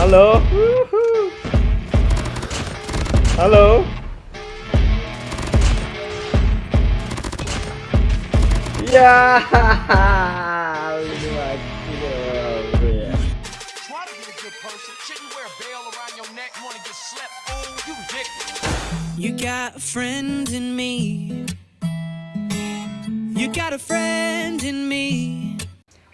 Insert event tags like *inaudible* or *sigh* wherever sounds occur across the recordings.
Halo. Hello? Halo. Ya. Ini mati dong, bro ya. Try to be a good person. Shouldn't wear a bell around your neck. You wanna get slept? Fool, you ridiculous. You got a friend in me. You got a friend in me.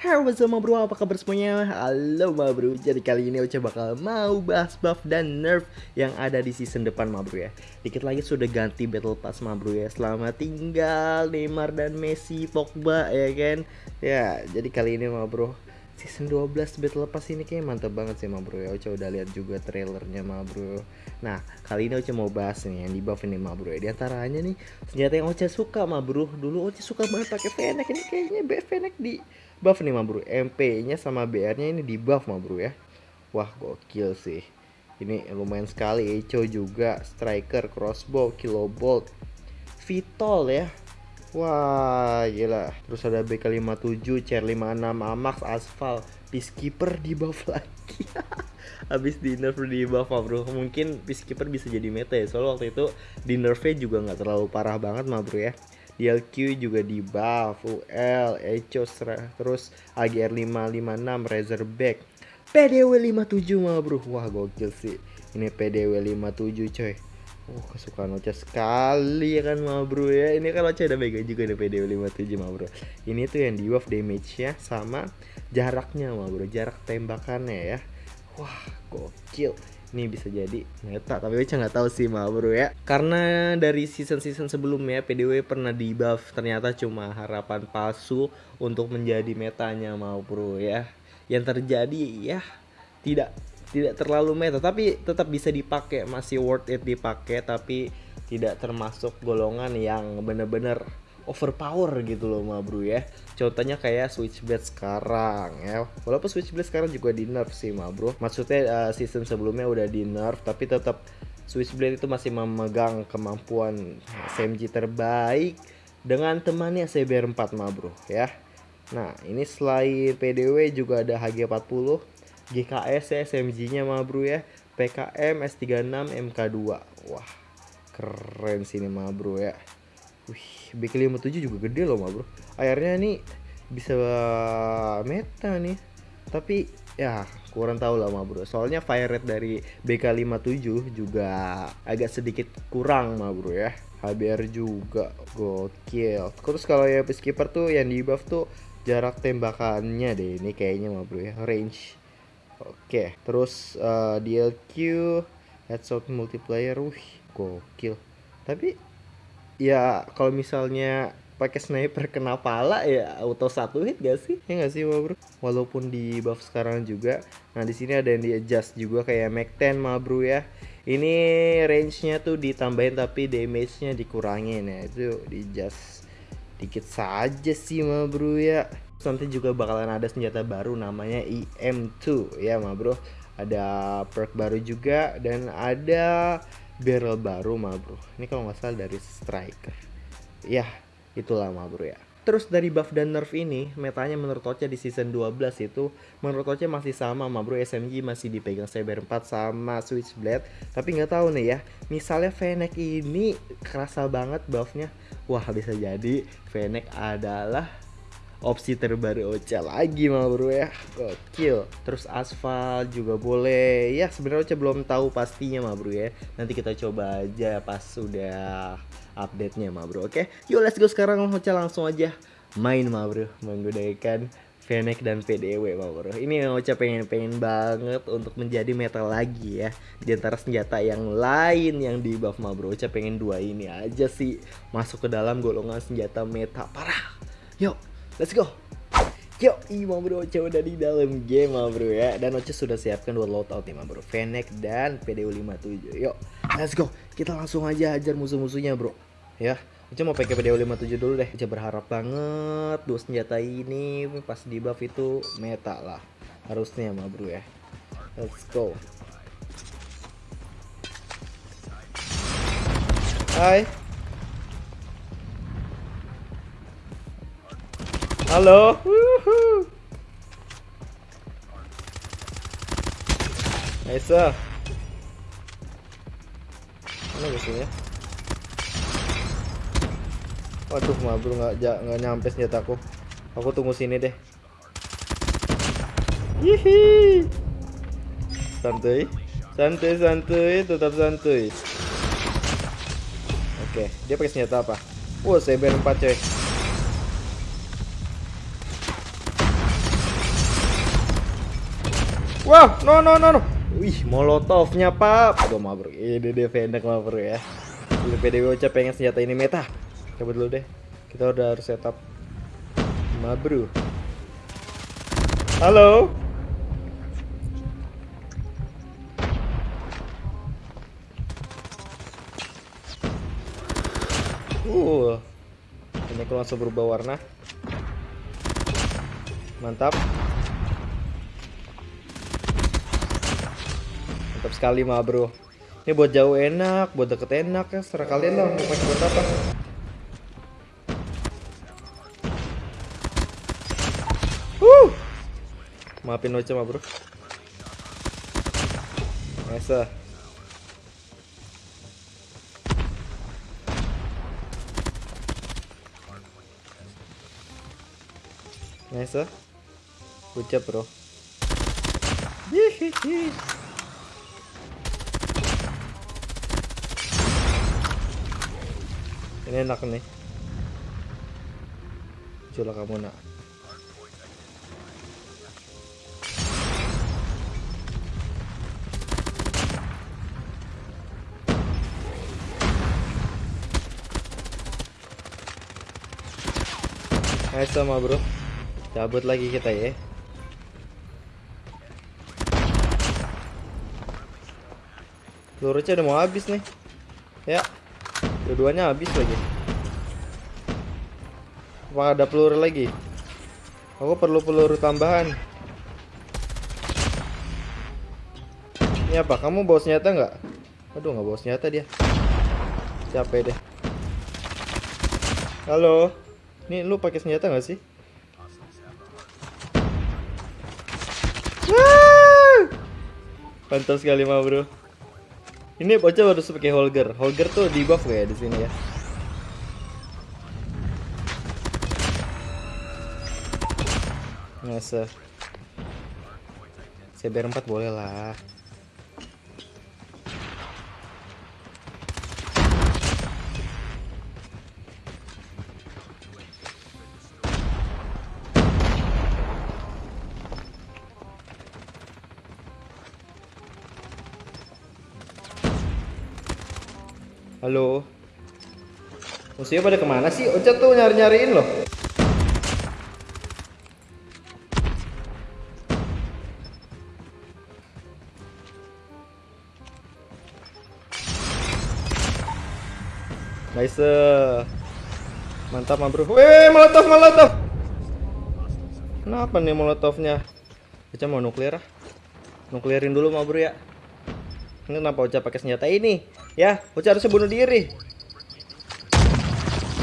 Halo what's bro, apa kabar semuanya? Halo bro, jadi kali ini Ocha bakal mau bahas buff dan nerf yang ada di season depan bro ya. Dikit lagi sudah ganti battle pass bro ya. Selama tinggal Neymar dan Messi, Pogba ya kan? Ya, jadi kali ini bro Season 12 battle pass ini kayaknya mantep banget sih bro ya. Ocha udah lihat juga trailernya bro. Nah, kali ini Ocha mau bahas nih yang di buff ini bro ya. Di antaranya nih, senjata yang Ocha suka bro. Dulu Ocha suka banget pakai Fennec, ini kayaknya Fennec di buff nih ma bro MP nya sama BR nya ini di buff ma bro ya. Wah gokil sih. Ini lumayan sekali. Echo juga Striker, Crossbow, Kilobolt Vitol ya. Wah gila. Terus ada BK57, CR56, Amax, Asphalt. Peacekeeper di buff *laughs* lagi. Habis di nerf di buff ma bro Mungkin Peacekeeper bisa jadi meta ya. Soalnya waktu itu di nerfnya juga nggak terlalu parah banget ma bro ya DLQ juga di buff, UL, Echo, terus AGR 556, Razorback, PDW 57 mah bro, wah gokil sih. Ini PDW 57 coy. Oh kesukaan Ocha sekali ya kan ma bro ya. Ini kan Ocha udah mega juga nih PDW 57 ma bro. Ini tuh yang di buff damage nya sama jaraknya ma bro. Jarak tembakannya ya. Wah gokil ini bisa jadi. Meta tapi Ocha nggak tahu sih mah bro ya. Karena dari season season sebelumnya PDW pernah di buff ternyata cuma harapan palsu untuk menjadi metanya mau bro ya. Yang terjadi ya tidak tidak terlalu meta tapi tetap bisa dipakai. Masih worth it dipakai tapi tidak termasuk golongan yang bener-bener overpower gitu loh ma bro ya. Contohnya kayak switchblade sekarang ya. Walaupun switchblade sekarang juga di nerf sih ma bro. Maksudnya uh, season sebelumnya udah di nerf tapi tetap switchblade itu masih memegang kemampuan SMG terbaik dengan temannya CBR4 ma bro ya. Nah ini selain PDW juga ada HG40 GKS ya SMG nya ma bro ya. PKM S36 MK2 wah keren sini ma bro ya Wih, BK57 juga gede loh, ma bro. Airnya nih bisa meta nih. Tapi ya kurang tahu lah, ma bro. Soalnya fire rate dari BK57 juga agak sedikit kurang, ma bro ya. HBR juga gokil. Terus kalau ya peacekeeper tuh yang di buff tuh jarak tembakannya deh ini kayaknya ma bro ya, range. Oke, terus uh, DLQ headshot multiplayer, wih gokil. Tapi ya kalau misalnya pakai sniper kena pala ya auto satu hit gak sih? Ya gak sih bro? Walaupun di buff sekarang juga nah di sini ada yang di adjust juga kayak Mac 10 ma bro ya. Ini range nya tuh ditambahin tapi damage nya dikurangin ya. Itu di adjust dikit saja sih ma bro ya. Nanti juga bakalan ada senjata baru namanya IM2 ya ma bro. Ada perk baru juga dan ada barrel baru mah bro ini kalau nggak salah dari striker ya itulah mah bro ya Terus dari buff dan nerf ini, metanya menurut Ocha di season 12 itu menurut Ocha masih sama ma bro SMG masih dipegang Cyber 4 sama Switchblade. Tapi nggak tahu nih ya, misalnya Fennec ini kerasa banget buffnya. Wah bisa jadi Fennec adalah opsi terbaru Ocha lagi mah bro ya. Gokil. Terus aspal juga boleh. Ya sebenarnya Ocha belum tahu pastinya mah bro ya. Nanti kita coba aja pas sudah update nya mah bro oke? Yuk let's go sekarang Ocha langsung aja main mah bro. Menggunakan Fennec dan PDW mah bro. Ini Ocha pengen-pengen banget untuk menjadi meta lagi ya. Di antara senjata yang lain yang di buff mah bro Ocha pengen dua ini aja sih. Masuk ke dalam golongan senjata meta parah. Yuk Let's go. Yo, Ima bro, udah di dalam game ma bro ya. Dan Oce sudah siapkan dua loadout ma bro Fennec dan PDU57 Yuk, let's go. Kita langsung aja hajar musuh-musuhnya bro. Ya, Oce mau pakai PDU57 dulu deh. Oce berharap banget dua senjata ini pas di buff itu meta lah. Harusnya ma bro ya. Let's go. Hai Halo. Nice. Mana musuhnya? Waduh, mah bro nggak nggak nyampe senjataku. Aku tunggu sini deh. Hihi. Santuy. Santuy, santuy, tetap santuy. Oke, dia pakai senjata apa? Wah, CBR 4 coy. Wah, no no no no. Wih, molotovnya, Pak. Mah bro. Ini dia pendek bro ya. Dulu PDW Ocha pengen senjata ini meta. Coba dulu deh. Kita udah harus setup. Ma bro. Halo. Uh. Ini aku langsung berubah warna. Mantap. Mantap sekali mah bro. Ini buat jauh enak, buat deket enak ya. Serah kalian lah mau pakai buat apa. Wuh. Maafin Ocha mah bro. Nice. Nice. Good job bro. Enak nih. Coba kamu nak. Nice sama bro. Cabut lagi kita ya. Pelurunya udah mau habis nih. Ya. Dua-duanya habis lagi. Apa ada peluru lagi? Aku perlu peluru tambahan. Ini apa? Kamu bawa senjata nggak? Aduh nggak bawa senjata dia. Capek deh. Halo. Nih lu pakai senjata nggak sih? Mantap sekali mah bro. Ini bocah baru pakai Holger. Holger tuh di buff kayak di sini ya. Ngasa. CBR 4 boleh lah. Halo. Musuhnya pada ke mana sih? Ocha tuh nyari-nyariin loh. Nice. Mantap, mah, Bro. Weh, molotov, molotov. Kenapa nih molotovnya? Ocha mau nuklir ah. Nuklirin dulu, Bro ya. Ini kenapa Ocha pakai senjata ini? Ya, Ocha harusnya bunuh diri.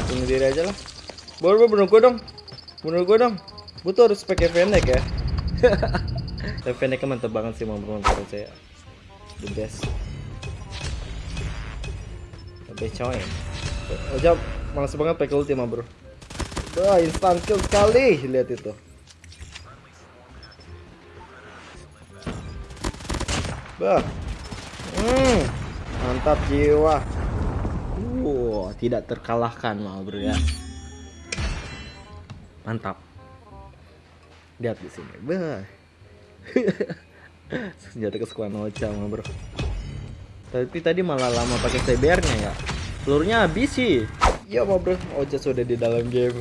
Bunuh diri aja lah. Boleh bunuh gue dong. Bunuh gue dong. Gue tuh harus pakai Fennec ya. *laughs* Tapi Fennecnya mantep banget sih mau saya. The best. The best coy. Ocha malas banget pakai ulti mah bro. Wah, instant kill sekali. Lihat itu. Bah. Hmm, mantap jiwa. Wow, tidak terkalahkan mah bro ya. Mantap. Lihat di sini. Bah. *laughs* Senjata kesukaan Ocha mah bro. Tapi tadi malah lama pakai CBR-nya ya. Pelurunya habis sih. Ya mah bro, Ocha sudah di dalam game.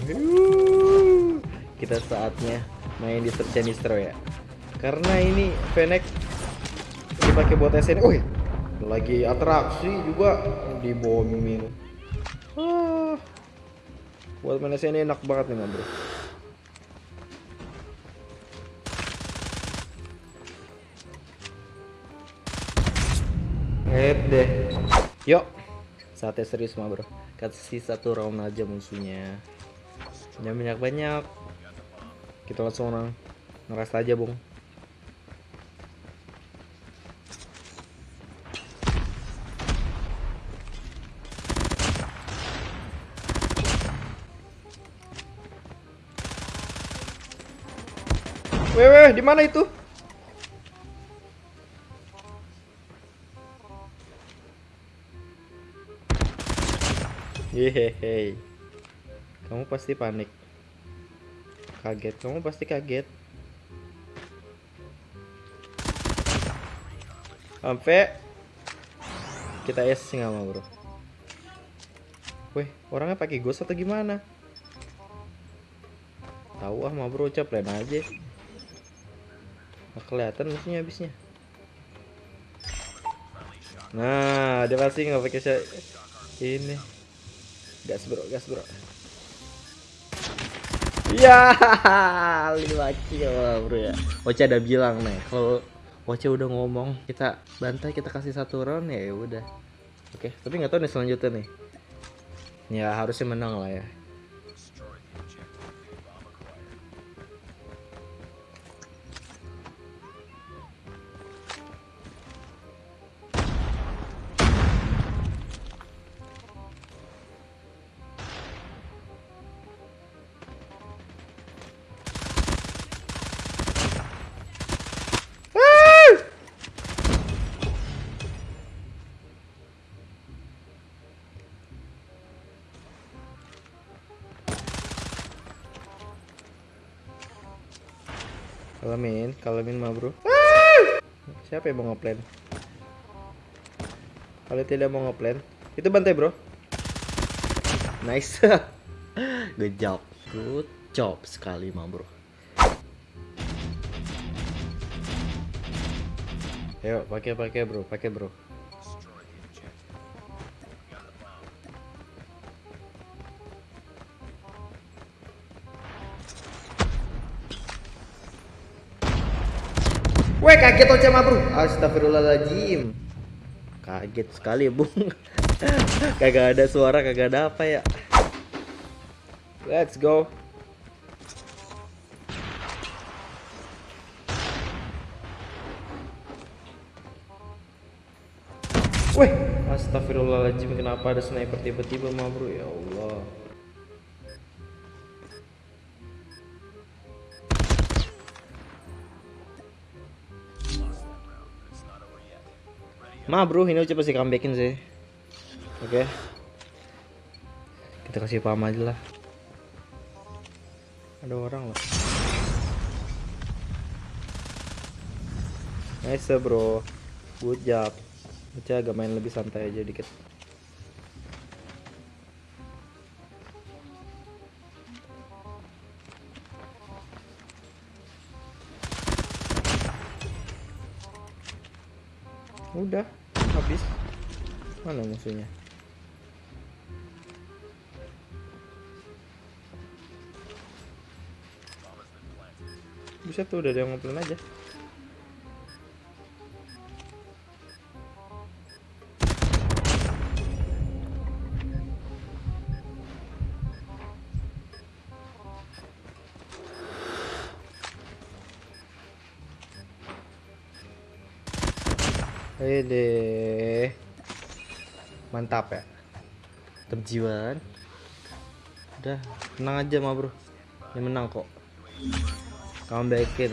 Kita saatnya main di Search ya. Karena ini Fennec dipakai buat SN. Oh, lagi atraksi juga dibombing. Ah. Buat main SN enak banget nih, bro. Head deh. Yuk. Saatnya serius mah, Bro. Kasih satu round aja musuhnya. Jangan banyak-banyak. Kita langsung orang ngeras aja, Bung. Weh, di mana itu? Yehehe. Kamu pasti panik. Kaget, kamu pasti kaget. Sampai kita es nggak mau bro. Weh, orangnya pakai ghost atau gimana? Tahu ah mah bro, lain aja. Nggak kelihatan musuhnya habisnya. Nah, dia pasti nggak pakai sya- ini. Gas bro, gas bro. *laughs* Ya, lima kill bro ya. Ocha ada bilang nih, kalau Ocha udah ngomong kita bantai kita kasih satu round ya udah. Oke, tapi nggak tahu nih selanjutnya nih. Ya harusnya menang lah ya. Kalamin, kalamin mah bro. Siapa yang mau ngeplan? Kalau tidak mau ngeplan, itu bantai bro. Nice. *laughs* Good job. Good job sekali mah bro. Ayo pakai pakai bro, pakai bro. Weh kaget Ocha mah bro Astagfirullahaladzim. Kaget sekali bung. *laughs* Kagak ada suara kagak ada apa ya. Let's go. Weh. Astagfirullahaladzim Kenapa ada sniper tiba-tiba mah bro Ya Allah Ma bro, ini udah pasti comebackin sih. Oke. Kita kasih paham aja lah. Ada orang loh. Nice bro. Good job. Baca agak main lebih santai aja dikit. Udah, habis. Mana musuhnya? Bisa tuh udah ada yang ngeplan aja. Mantap ya. Mantap jiwa kan. Udah, tenang aja mah, Bro. Ini menang kok. Kamu baikin.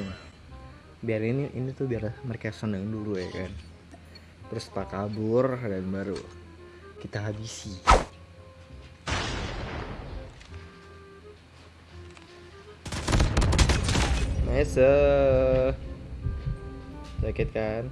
Biar ini ini tuh biar mereka seneng dulu ya kan. Terus tak kabur dan baru kita habisi. Nice. Sakit kan?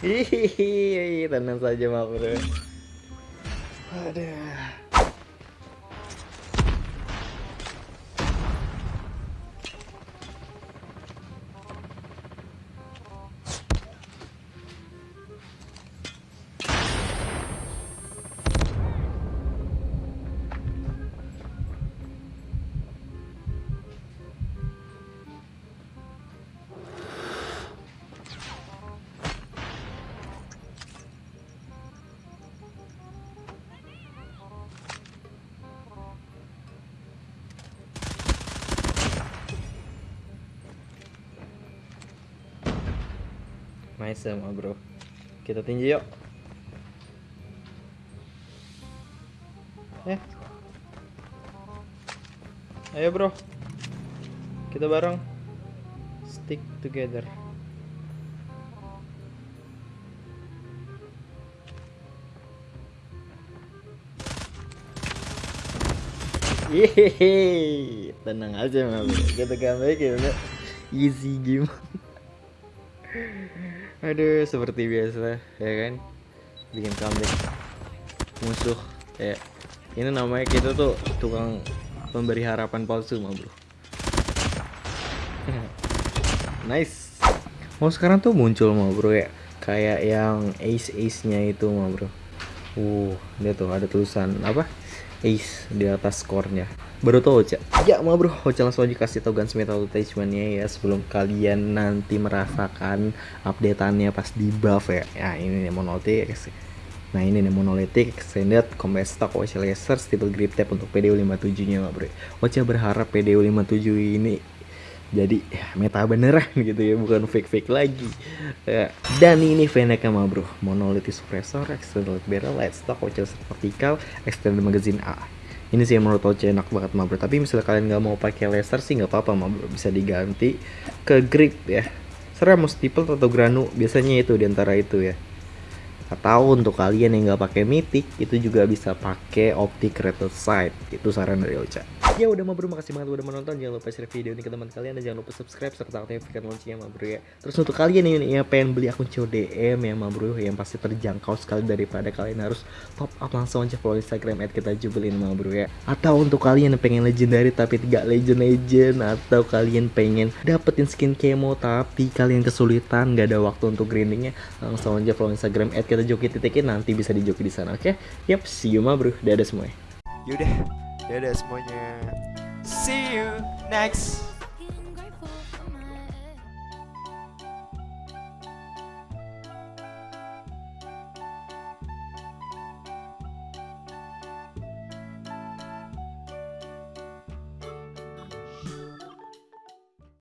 Hihihi, tenang saja mak bro. Aduh. Nice sama bro. Kita tinju yuk. Eh. Ayo bro. Kita bareng. Stick together. Yehehe, tenang aja mah. Kita comeback ya. Easy game. Aduh, seperti biasa ya kan. Bikin comeback musuh. Ya, ini namanya kita tuh tukang pemberi harapan palsu mah bro. *laughs* nice. Mau sekarang tuh muncul mah bro ya. Kayak yang ace ace nya itu mah bro. Uh, dia tuh ada tulisan apa? Ace di atas skornya. Baru tau Ocha. Ya mau bro, Ocha langsung aja kasih tau Guns Metal attachmentnya ya sebelum kalian nanti merasakan updateannya pas di buff ya. Ya ini nih monolithic. Nah ini nih monolithic extended combat stock Ocha laser stable grip tap untuk PDU 57 nya bro. Ocha berharap PDU 57 ini jadi ya, meta beneran *laughs* gitu ya bukan fake fake lagi. Ya. dan ini Fennec mah bro monolithic suppressor extended barrel light stock Ocha vertikal extended magazine A. Ini sih yang menurut Ocha enak banget mah bro tapi misalnya kalian nggak mau pakai laser sih nggak apa-apa mah bro bisa diganti ke grip ya. Serah mau atau granu biasanya itu di antara itu ya atau untuk kalian yang nggak pakai mythic itu juga bisa pakai optic rated sight itu saran dari Ocha. Ya udah ma bro makasih banget udah menonton. Jangan lupa share video ini ke teman kalian dan jangan lupa subscribe serta aktifkan loncengnya ma bro ya. Terus untuk kalian yang, yang pengen beli akun CODM ya bro yang pasti terjangkau sekali daripada kalian harus top up langsung aja follow instagram at kita jubelin ma bro ya. Atau untuk kalian yang pengen legendary tapi tidak legend legend atau kalian pengen dapetin skin kemo tapi kalian kesulitan nggak ada waktu untuk grindingnya langsung aja follow instagram at kita joki titikin nanti bisa dijoki di sana oke okay? yep see you ma bro dadah semuanya Yaudah, dadah semuanya. See you next